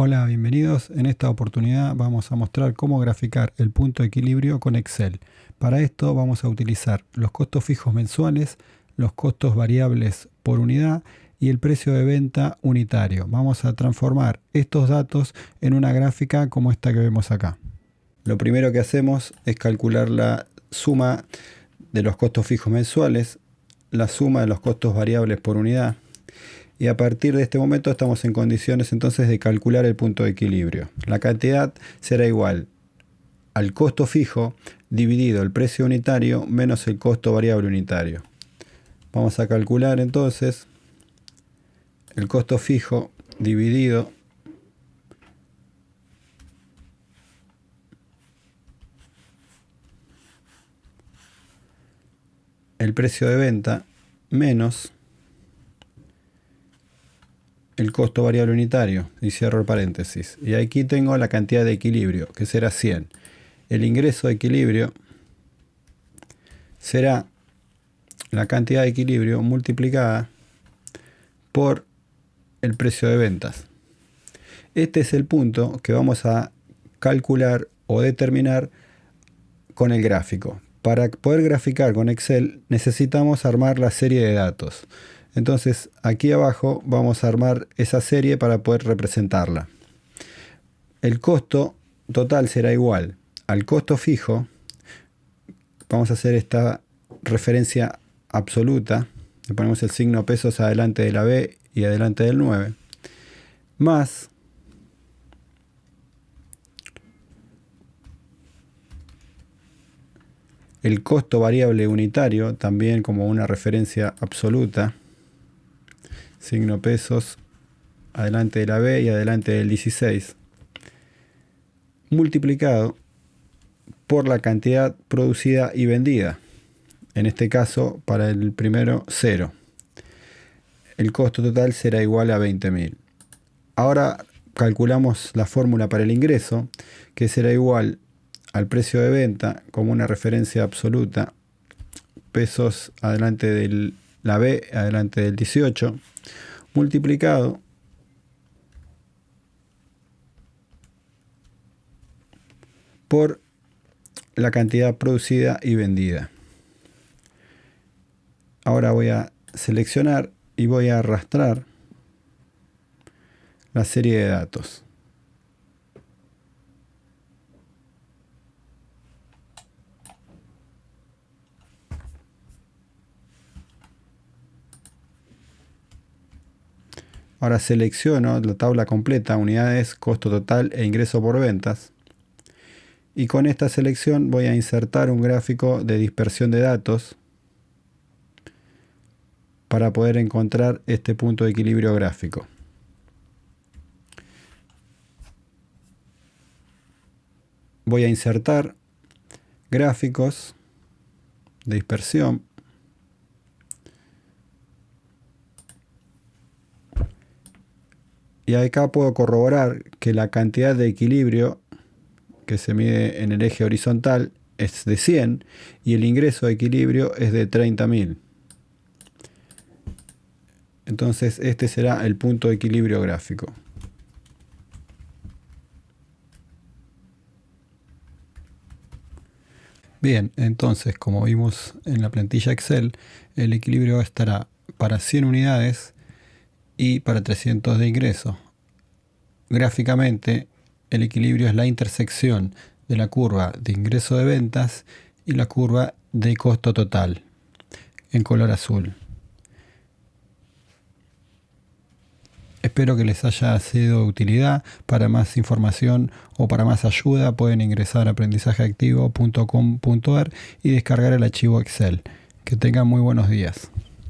Hola, bienvenidos. En esta oportunidad vamos a mostrar cómo graficar el punto de equilibrio con Excel. Para esto vamos a utilizar los costos fijos mensuales, los costos variables por unidad y el precio de venta unitario. Vamos a transformar estos datos en una gráfica como esta que vemos acá. Lo primero que hacemos es calcular la suma de los costos fijos mensuales, la suma de los costos variables por unidad y a partir de este momento estamos en condiciones entonces de calcular el punto de equilibrio. La cantidad será igual al costo fijo dividido el precio unitario menos el costo variable unitario. Vamos a calcular entonces el costo fijo dividido el precio de venta menos el costo variable unitario y cierro el paréntesis. Y aquí tengo la cantidad de equilibrio, que será 100. El ingreso de equilibrio será la cantidad de equilibrio multiplicada por el precio de ventas. Este es el punto que vamos a calcular o determinar con el gráfico. Para poder graficar con Excel necesitamos armar la serie de datos. Entonces aquí abajo vamos a armar esa serie para poder representarla. El costo total será igual al costo fijo. Vamos a hacer esta referencia absoluta. Le ponemos el signo pesos adelante de la B y adelante del 9. Más el costo variable unitario, también como una referencia absoluta signo pesos, adelante de la B y adelante del 16, multiplicado por la cantidad producida y vendida. En este caso, para el primero, 0. El costo total será igual a 20.000. Ahora calculamos la fórmula para el ingreso, que será igual al precio de venta como una referencia absoluta, pesos adelante de la B, adelante del 18, multiplicado por la cantidad producida y vendida. Ahora voy a seleccionar y voy a arrastrar la serie de datos. Ahora selecciono la tabla completa, unidades, costo total e ingreso por ventas. Y con esta selección voy a insertar un gráfico de dispersión de datos para poder encontrar este punto de equilibrio gráfico. Voy a insertar gráficos de dispersión Y acá puedo corroborar que la cantidad de equilibrio que se mide en el eje horizontal es de 100 y el ingreso de equilibrio es de 30.000. Entonces este será el punto de equilibrio gráfico. Bien, entonces como vimos en la plantilla Excel, el equilibrio estará para 100 unidades y para 300 de ingreso. Gráficamente, el equilibrio es la intersección de la curva de ingreso de ventas y la curva de costo total en color azul. Espero que les haya sido de utilidad. Para más información o para más ayuda pueden ingresar a aprendizajeactivo.com.ar y descargar el archivo Excel. Que tengan muy buenos días.